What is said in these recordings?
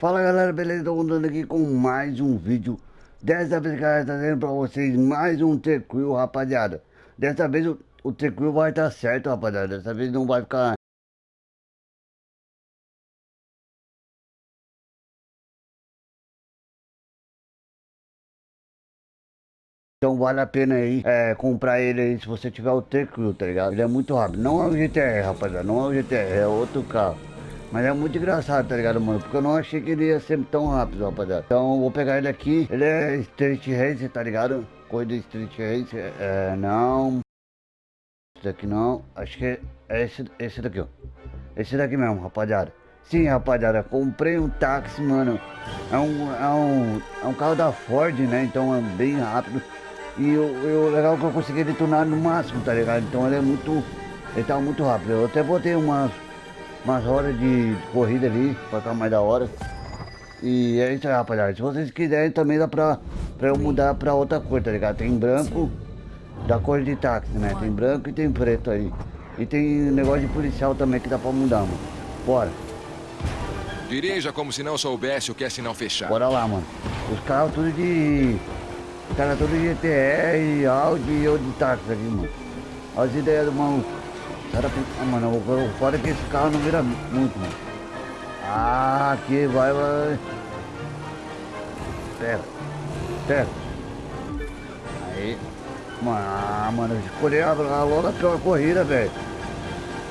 Fala galera, beleza? Tô andando aqui com mais um vídeo. Dessa vez, galera, trazendo pra vocês mais um T-Quill, rapaziada. Dessa vez o, o T-Quill vai estar tá certo, rapaziada. Dessa vez não vai ficar Então vale a pena aí é, comprar ele aí se você tiver o T-Quill, tá ligado? Ele é muito rápido, não é o GTR, rapaziada, não é o GTR, é outro carro mas é muito engraçado, tá ligado, mano? Porque eu não achei que ele ia ser tão rápido, rapaziada. Então vou pegar ele aqui. Ele é Street Racer, tá ligado? Corrida Street Racer. É, não. Esse daqui não. Acho que é esse, esse daqui, ó. Esse daqui mesmo, rapaziada. Sim, rapaziada, comprei um táxi, mano. É um, é um, é um carro da Ford, né? Então é bem rápido. E o legal é que eu consegui detonar no máximo, tá ligado? Então ele é muito. Ele tá muito rápido. Eu até botei umas umas horas de, de corrida ali, pra ficar mais da hora. E é isso aí, rapaziada. Se vocês quiserem também dá pra, pra eu mudar pra outra cor, tá ligado? Tem branco da cor de táxi, né? Tem branco e tem preto aí. E tem negócio de policial também que dá pra mudar, mano. Bora. Dirija como se não soubesse o que é sinal fechado. Bora lá, mano. Os carros tudo de... Os caras tudo de GTR, Audi ou de táxi aqui, mano. Olha as ideias do maluco. Cara, ah, mano, o foda é que esse carro não vira muito, mano. Ah, aqui vai, vai. Pera. Pera. Aí. Mano, ah, mano, eu escolhi a, a, logo a pior corrida, velho.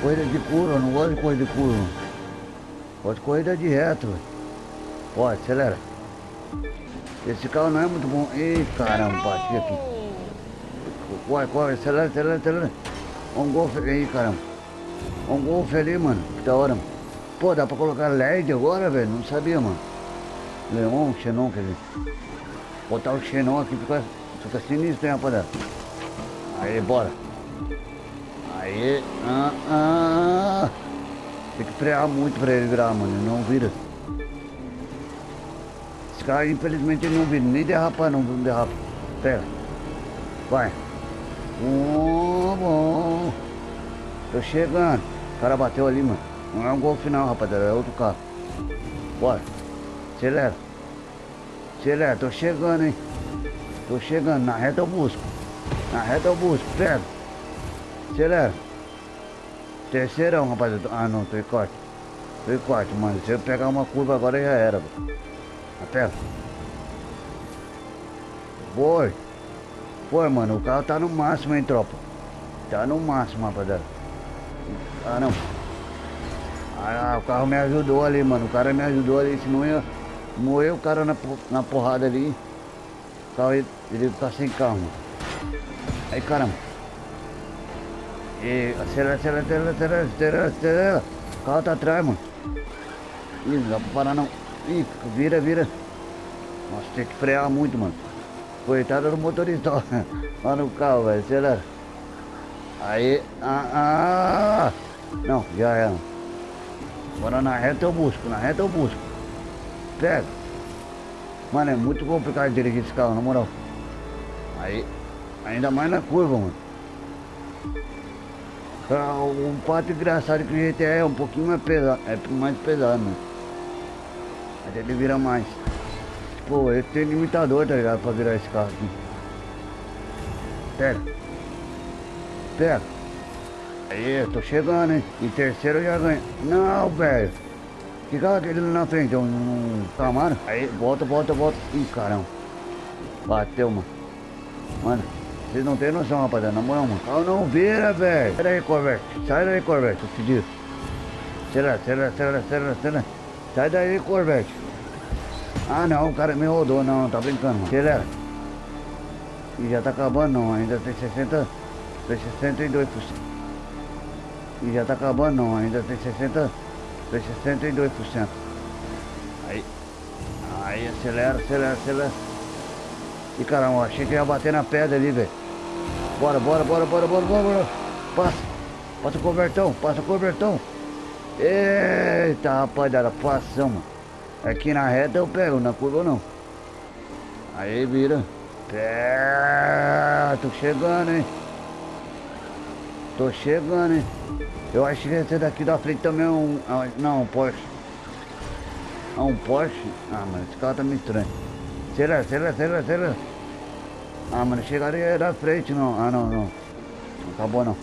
Corrida de curva, não gosto de corrida de curva. Gosto de corrida de reto, velho. Pode, acelera. Esse carro não é muito bom. Ih, caramba, bati aqui. Corre, corre, acelera, acelera, acelera. Um golfe aí, caramba. Um golfe ali, mano. Que da hora. Pô, dá pra colocar LED agora, velho? Não sabia, mano. Leon, Xenon, quer dizer. Botar o Xenon aqui fica, fica sinistro, hein, rapaziada. Aí, bora. Aí, ah, ah. Tem que frear muito pra ele virar, mano. Ele não vira. Esse cara, infelizmente, ele não vira. Nem derrapar, não, não derrapa. Pera. Vai. Oh, bom. Tô chegando. O cara bateu ali, mano. Não é um gol final, rapaziada. É outro carro. Bora. Acelera. Acelera. Tô chegando, hein. Tô chegando. Na reta eu busco. Na reta eu busco. Pega. Acelera. Terceirão, rapaziada. Ah, não. Tô em corte. Tô em corte, mano. Se eu pegar uma curva agora já era. Aperta. Boi. Pô, mano, o carro tá no máximo, hein, tropa. Tá no máximo, rapaziada. Ah, não. Ah, o carro me ajudou ali, mano. O cara me ajudou ali, senão ia morrer o cara na, na porrada ali. O carro ele, ele tá sem carro, mano. Aí, caramba. E acelera, acelera, acelera, acelera, acelera, acelera. O carro tá atrás, mano. Ih, não dá pra parar não. Ih, vira, vira. Nossa, tem que frear muito, mano. Coitada do motorista, lá no carro, velho, acelera. Aí, ah, ah, não, já é. Agora na reta eu busco, na reta eu busco. Pega. Mano, é muito complicado dirigir esse carro, na moral. Aí, ainda mais na curva, mano. Ah, um fato engraçado que o GTR é um pouquinho mais pesado, é mais pesado, mano. Mas ele vira mais. Pô, ele tem limitador, tá ligado? Pra virar esse carro aqui. Pega. Pega. Aí, tô chegando, hein? Em terceiro eu já ganho. Não, velho. Que aquele na frente? Um, um Camaro? Aí, volta, volta, volta. Ih, caramba. Bateu, mano. Mano, vocês não tem noção, rapaziada. Na moral, mano. Carro não vira, velho. Sai daí, Corvette. Sai daí, Corvette. Tô pedindo. Acelera, acelera, acelera, acelera, acelera. Sai daí, Corvette. Ah não, o cara me rodou, não, tá brincando, mano. Acelera. E já tá acabando não, ainda tem 60, tem 62%. E já tá acabando não, ainda tem 60, tem 62%. Aí, aí acelera, acelera, acelera. E caramba, achei que ia bater na pedra ali, velho. Bora, bora, bora, bora, bora, bora, bora. Passa, passa o cobertão, passa o cobertão. Eita, rapaziada, passamos. Aqui na reta eu pego, na curva não. Aí vira. Tô chegando, hein? Tô chegando, hein? Eu acho que esse daqui da frente também é um... Não, um Porsche. Ah, um Porsche? Ah, mano, esse carro tá meio estranho. Acelera, acelera, acelera. Ah, mano, chegaria da frente, não. Ah, não, não. Não acabou, não.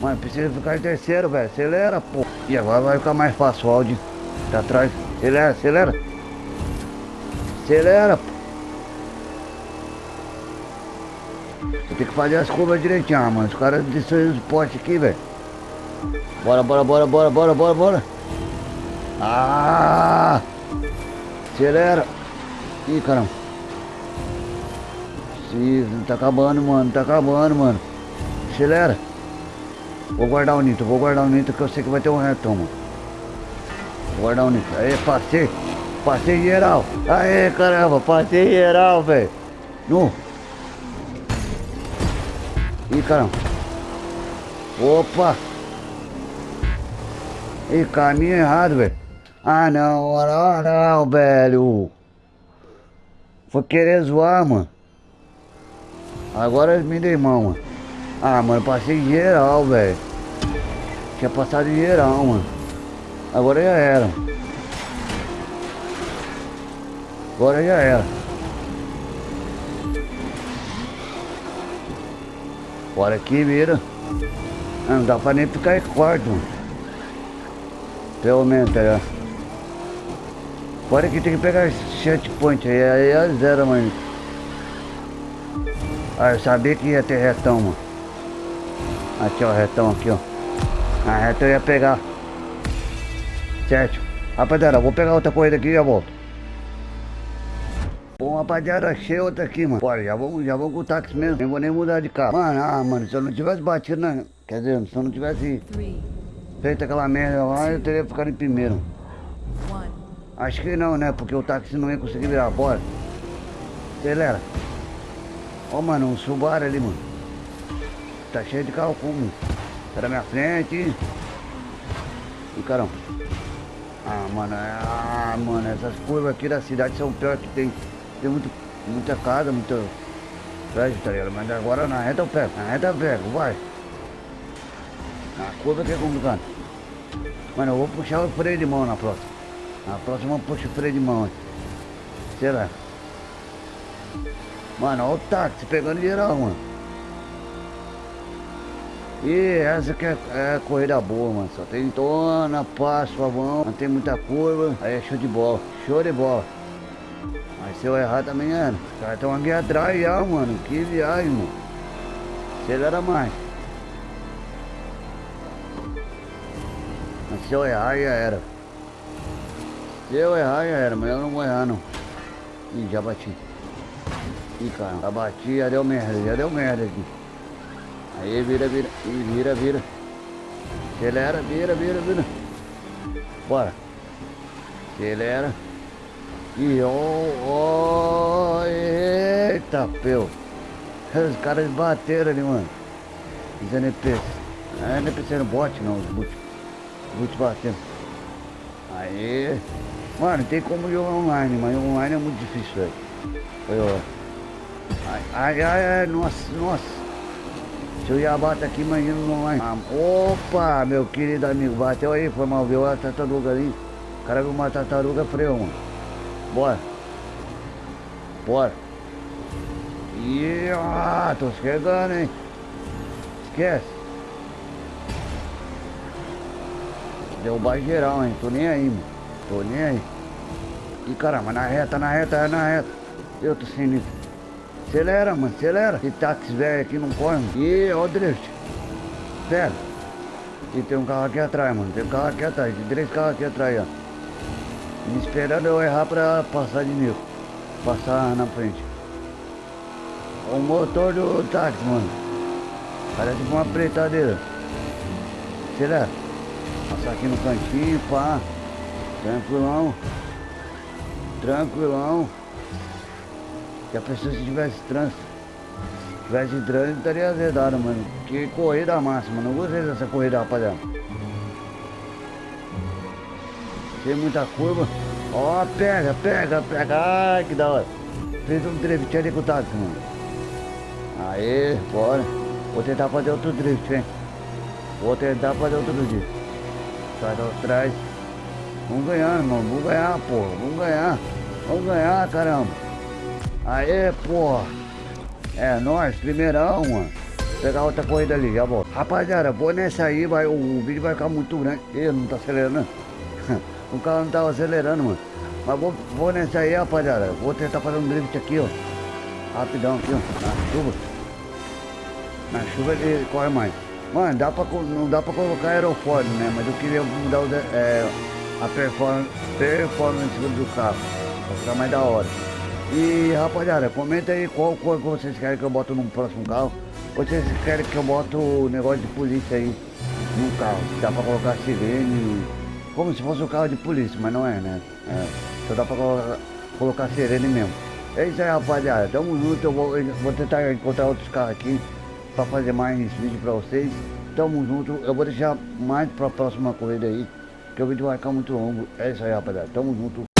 Mano, precisa ficar em terceiro, velho. Acelera, pô. E agora vai ficar mais fácil o Audi. Tá atrás. Acelera, acelera. Acelera, pô. Tenho que fazer as curvas direitinho, ah, mano. Os caras destruíram os postes aqui, velho. Bora, bora, bora, bora, bora, bora, bora. Ah! Acelera. Ih, caramba. Sim, tá acabando, mano. Tá acabando, mano. Acelera. Vou guardar o nitro, vou guardar o nitro que eu sei que vai ter um retão, mano. Vou guardar o nitro. Aí, passei. Passei geral. Aê, caramba, passei geral, velho. No. Ih, caramba. Opa. Ih, caminho errado, velho. Ah, não, ah, não, velho. Foi querer zoar, mano. Agora me dei mão, mano. Ah, mano, passei geral, velho. Tinha passado geral, mano. Agora já era. Agora já era. Bora aqui, vira. Ah, não dá pra nem ficar em quarto. Pelo menos, tá? Fora que tem que pegar esse checkpoint aí, aí é zero, mano. Ah, eu sabia que ia ter retão, mano. Aqui, ó, retão aqui, ó. A reta eu ia pegar. Certo. Rapaziada, vou pegar outra corrida aqui e já volto. Bom, rapaziada, achei outra aqui, mano. Bora, já vamos, já vamos com o táxi mesmo. Nem vou nem mudar de carro. Mano, ah, mano, se eu não tivesse batido na... Quer dizer, se eu não tivesse feito aquela merda lá, eu teria ficado em primeiro. Acho que não, né? Porque o táxi não ia conseguir virar. Bora. Acelera. Ó, mano, um Subaru ali, mano. Tá cheio de carro como. Tá na minha frente. E caramba. Ah, mano, ah, mano, essas curvas aqui da cidade são piores que tem. Tem muito, muita casa, muito prédio, tá ligado? Mas agora na reta eu pego, na reta eu pego, vai. Na curva que é complicado. Mano, eu vou puxar o freio de mão na próxima. Na próxima eu puxo o freio de mão. Será? Mano, olha o táxi pegando geral, mano. E essa que é, é corrida boa, mano. Só tem tona, passo, favão, não tem muita curva. Aí é show de bola, show de bola. Se eu errar também é. Os caras estão aqui atrás já, mano. Que viagem, mano. Acelera mais. Mas se eu errar já era. Se eu errar já era, mas eu não vou errar não. Ih, já bati. Ih, cara, já bati, já deu merda, já deu merda aqui. Aí, vira, vira, Ih, vira, vira. Acelera, vira, vira, vira. Bora. Acelera. E ó, ó, eita, peu. Os caras bateram ali, mano. Os NPCs. Não é NPC no bot, não, os boot. Os boot batendo. Aí. Mano, tem como jogar online, mas online é muito difícil, velho. Foi, ó. Ai, ai, ai, nossa, nossa. Se eu ia bater aqui, imagina no online. Ah, opa, meu querido amigo, bateu aí, foi mal, viu a tartaruga ali. O cara viu uma tartaruga freio, mano. Bora. Bora. Ih, ah, tô chegando, hein. Esquece. Derrubar geral, hein. Tô nem aí, mano. Tô nem aí. Ih, caramba, na reta, na reta, na reta. Eu tô sem isso. Acelera, mano, acelera. Esse táxi velho aqui não corre, mano. Ih, ó o drift. Sério. E tem um carro aqui atrás, mano. Tem um carro aqui atrás. Tem três carros aqui atrás, ó. Esperando eu errar pra passar de nível. Passar na frente. O motor do táxi, mano. Parece uma pretadeira. Será? Passar aqui no cantinho, pá. Tranquilão. Tranquilão. Que a pessoa se tivesse trânsito. Se tivesse trânsito, estaria azedado, mano. Que corrida máxima. Não gostei dessa corrida, rapaziada. Tem muita curva. Ó, pega, pega, pega. Ai, que da hora. Fez um drift ali com o mano. Aê, bora. Vou tentar fazer outro drift, hein. Vou tentar fazer outro drift. Sai atrás. Vamos ganhar, irmão. Vamos ganhar, porra. Vamos ganhar. Vamos ganhar, caramba. Aê, porra. É, nós, primeirão, mano. Vou pegar outra corrida ali, já volto. Rapaziada, vou nessa aí, vai, o vídeo vai ficar muito grande. Ih, não tá acelerando. o carro não tava acelerando, mano. Mas vou, vou nessa aí, rapaziada. Vou tentar fazer um drift aqui, ó. Rapidão aqui, ó. Na chuva. Na chuva ele corre mais. Mano, dá pra, não dá pra colocar aerofólio, né? Mas eu queria mudar o, é, a performance, performance do carro. Pra ficar mais da hora. E rapaziada, comenta aí qual cor que vocês querem que eu boto no próximo carro. Ou vocês querem que eu boto o negócio de polícia aí no carro. Dá pra colocar sirene. Como se fosse um carro de polícia, mas não é, né? É, só dá pra colocar, colocar sirene mesmo. É isso aí, rapaziada. Tamo junto. Eu vou, eu vou tentar encontrar outros carros aqui pra fazer mais vídeo pra vocês. Tamo junto. Eu vou deixar mais pra próxima corrida aí. Que o vídeo vai ficar muito longo. É isso aí, rapaziada. Tamo junto.